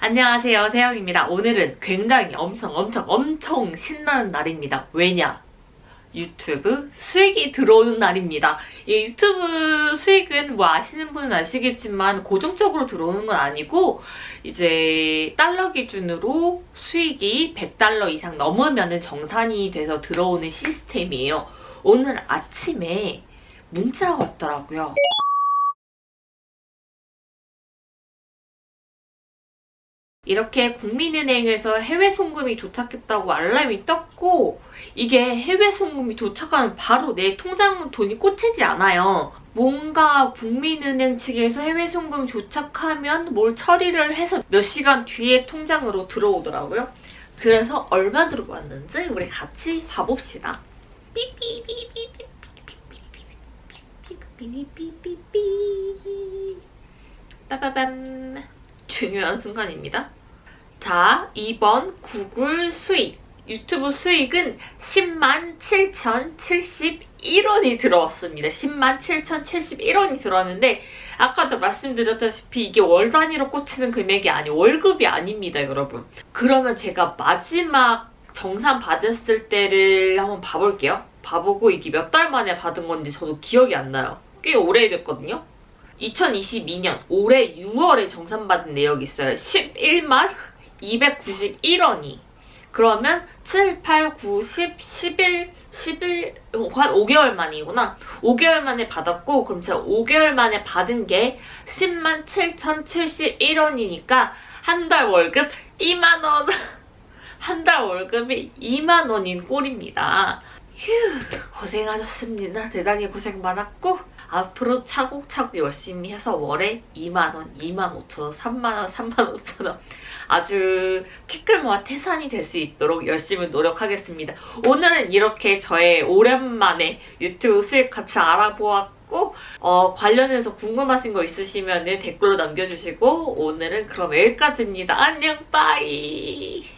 안녕하세요 세영입니다. 오늘은 굉장히 엄청 엄청 엄청 신나는 날입니다. 왜냐? 유튜브 수익이 들어오는 날입니다. 이 유튜브 수익은 뭐 아시는 분은 아시겠지만 고정적으로 들어오는 건 아니고 이제 달러 기준으로 수익이 100달러 이상 넘으면 정산이 돼서 들어오는 시스템이에요. 오늘 아침에 문자가 왔더라고요. 이렇게 국민은행에서 해외 송금이 도착했다고 알람이 떴고 이게 해외 송금이 도착하면 바로 내 통장 돈이 꽂히지 않아요. 뭔가 국민은행 측에서 해외 송금 도착하면 뭘 처리를 해서 몇 시간 뒤에 통장으로 들어오더라고요. 그래서 얼마 들어왔는지 우리 같이 봐봅시다. 삐삐삐삐삐삐삐삐삐삐삐삐삐삐 빠바밤 중요한 순간입니다. 자, 2번 구글 수익. 유튜브 수익은 10만 7,071원이 들어왔습니다. 10만 7,071원이 들어왔는데 아까도 말씀드렸다시피 이게 월 단위로 꽂히는 금액이 아니 월급이 아닙니다, 여러분. 그러면 제가 마지막 정산 받았을 때를 한번 봐볼게요. 봐보고 이게 몇 달 만에 받은 건지 저도 기억이 안 나요. 꽤 오래됐거든요. 2022년 올해 6월에 정산받은 내역이 있어요. 11만 291원이. 그러면 7, 8, 9, 10, 11, 11, 한 5개월 만이구나. 5개월 만에 받았고 그럼 제가 5개월 만에 받은 게 10만 7,071원이니까 한 달 월급 2만원. 한 달 월급이 2만원인 꼴입니다. 휴 고생하셨습니다. 대단히 고생 많았고 앞으로 차곡차곡 열심히 해서 월에 2만원, 2만 5천원, 3만원, 3만 5천원 아주 티끌모아 태산이 될 수 있도록 열심히 노력하겠습니다. 오늘은 이렇게 저의 오랜만에 유튜브 수익 같이 알아보았고 어, 관련해서 궁금하신 거 있으시면 댓글로 남겨주시고 오늘은 그럼 여기까지입니다. 안녕 빠이